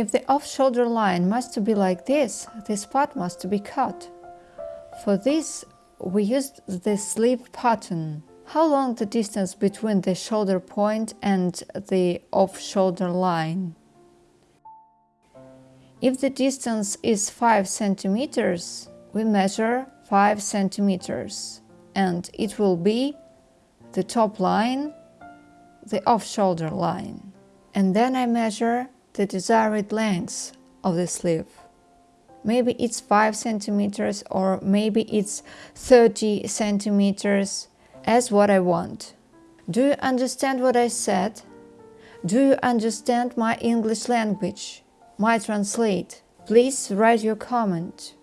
If the off-shoulder line must be like this, this part must be cut. For this, we used the sleeve pattern. How long the distance between the shoulder point and the off-shoulder line? If the distance is 5 centimeters, we measure 5 centimeters and it will be the top line, the off-shoulder line. And then I measure the desired length of the sleeve. Maybe it's 5 centimeters or maybe it's 30 centimeters as what I want. Do you understand what I said? Do you understand my English language? My translate? Please write your comment.